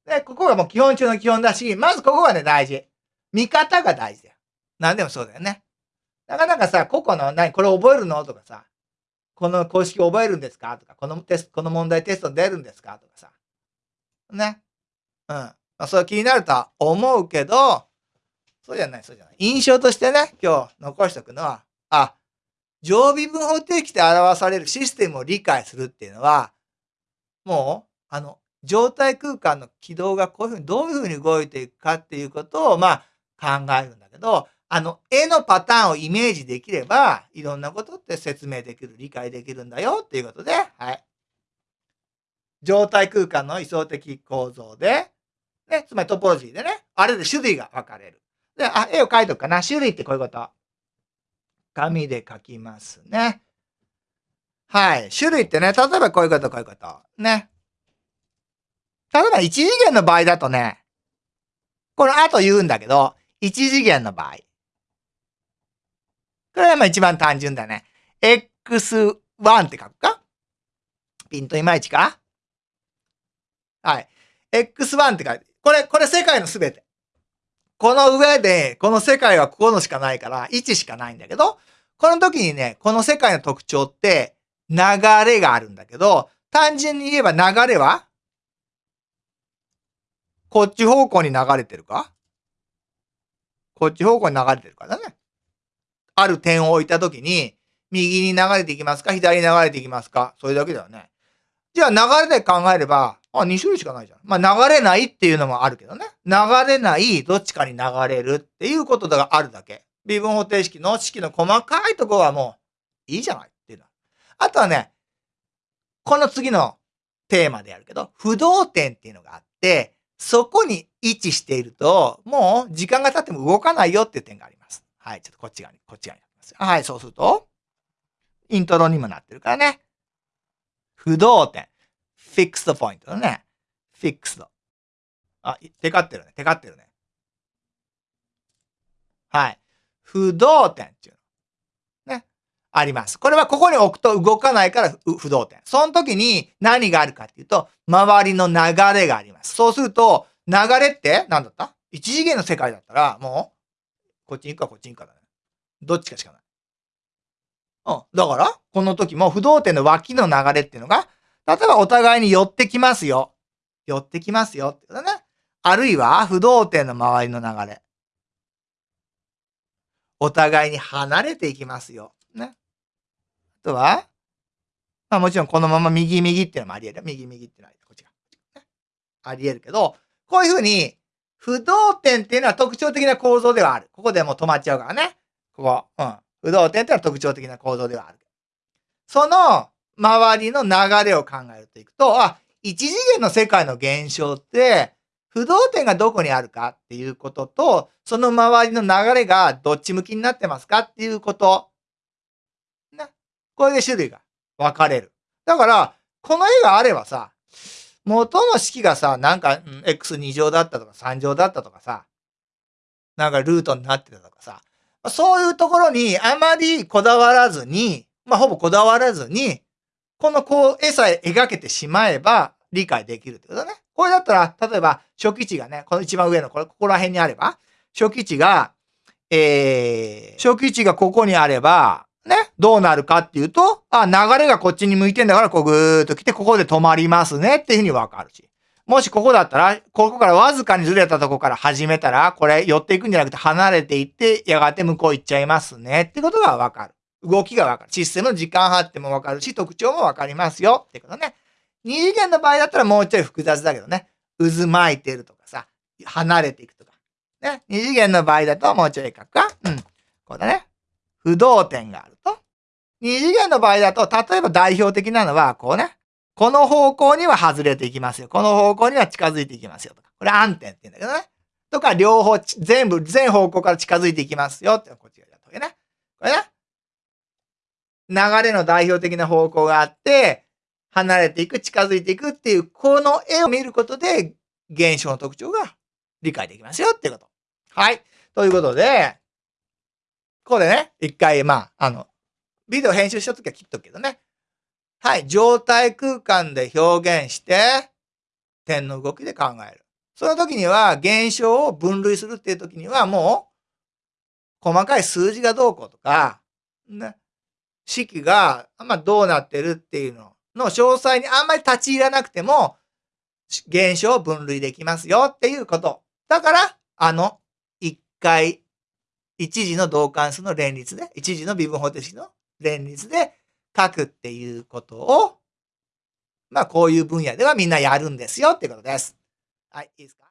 で、ここがもう基本中の基本だし、まずここがね、大事。見方が大事だよ。何でもそうだよね。なかなかさ、個々の、何、これ覚えるの？とかさ、この公式覚えるんですか？とか、このテスト、この問題テスト出るんですか？とかさ。ね。うん。まあ、それ気になるとは思うけど、そうじゃない、そうじゃない。印象としてね、今日残しておくのは、あ、常備分方程式で表されるシステムを理解するっていうのは、もう、あの、状態空間の軌道がこういうふうにどういうふうに動いていくかっていうことを、まあ、考えるんだけど、あの、絵のパターンをイメージできれば、いろんなことって説明できる、理解できるんだよっていうことで、はい。状態空間の位相的構造で、ね、つまりトポロジーでね、あれで種類が分かれる。で、あ、絵を描いとくかな。種類ってこういうこと。紙で書きますね。はい。種類ってね、例えばこういうこと、こういうこと。ね。例えば1次元の場合だとね、この後言うんだけど、1次元の場合。これはまあ一番単純だね。x1 って書くか？ピントいまいちか？はい。x1 って書いて、これ、これ世界のすべて。この上で、この世界はここのしかないから、1しかないんだけど、この時にね、この世界の特徴って、流れがあるんだけど、単純に言えば流れは、こっち方向に流れてるか？こっち方向に流れてるからね。ある点を置いた時に、右に流れていきますか左に流れていきますかそれだけだよね。じゃあ流れで考えれば、あ、2種類しかないじゃん。まあ、流れないっていうのもあるけどね。流れない、どっちかに流れるっていうことがあるだけ。微分方程式の式の細かいとこはもういいじゃないっていうのは。あとはね、この次のテーマでやるけど、不動点っていうのがあって、そこに位置していると、もう時間が経っても動かないよっていう点があります。はい、ちょっとこっち側に、こっち側に書きます。はい、そうすると、イントロにもなってるからね。不動点。フィックスドポイントだね。フィックスド。あ、テカってるね。テカってるね。はい。不動点っていうの。ね。あります。これはここに置くと動かないから不動点。その時に何があるかっていうと、周りの流れがあります。そうすると、流れって何だった？一次元の世界だったら、もう、こっちに行くかこっちに行くかだね。どっちかしかない。うん。だから、この時も不動点の脇の流れっていうのが、例えばお互いに寄ってきますよ。寄ってきますよってことね。あるいは不動点の周りの流れ。お互いに離れていきますよ。ね。あとは、まあもちろんこのまま右右っていうのもあり得る。右右っていうのはこっちが。ね、あり得るけど、こういうふうに、不動点っていうのは特徴的な構造ではある。ここでもう止まっちゃうからね。ここ。うん。不動点っていうのは特徴的な構造ではある。その周りの流れを考えるといくと、あ、一次元の世界の現象って、不動点がどこにあるかっていうことと、その周りの流れがどっち向きになってますかっていうこと。ね。これで種類が分かれる。だから、この絵があればさ、元の式がさ、なんか、x2 乗だったとか3乗だったとかさ、なんかルートになってたとかさ、そういうところにあまりこだわらずに、まあ、ほぼこだわらずに、このこう、絵さえ描けてしまえば理解できるってことだね。これだったら、例えば、初期値がね、この一番上の、これ、ここら辺にあれば、初期値が、えー、初期値がここにあれば、ね、どうなるかっていうと、あ、流れがこっちに向いてんだから、こうぐーっと来て、ここで止まりますねっていうふうにわかるし。もしここだったら、ここからわずかにずれたとこから始めたら、これ寄っていくんじゃなくて離れていって、やがて向こう行っちゃいますねってことがわかる。動きがわかる。システムの時間発ってもわかるし、特徴もわかりますよってことね。二次元の場合だったらもうちょい複雑だけどね。渦巻いてるとかさ、離れていくとか。ね。二次元の場合だともうちょい書くか。うん。こうだね。不動点があると。二次元の場合だと、例えば代表的なのは、こうね。この方向には外れていきますよ。この方向には近づいていきますよ。とか。これ暗点って言うんだけどね。とか、両方、全部、全方向から近づいていきますよ。ってこっちがやったわけね。これね。流れの代表的な方向があって、離れていく、近づいていくっていう、この絵を見ることで、現象の特徴が理解できますよっていうこと。はい。ということで、ここでね、一回、まあ、あの、ビデオ編集したときは切っとくけどね。はい。状態空間で表現して、点の動きで考える。その時には、現象を分類するっていう時には、もう、細かい数字がどうこうとか、ね、式が、まあ、どうなってるっていうのの詳細にあんまり立ち入らなくても、現象を分類できますよっていうこと。だから、あの、一回、一時の同関数の連立で、一時の微分方程式の連立で書くっていうことを、まあ、こういう分野ではみんなやるんですよっていうことです。はい、いいですか？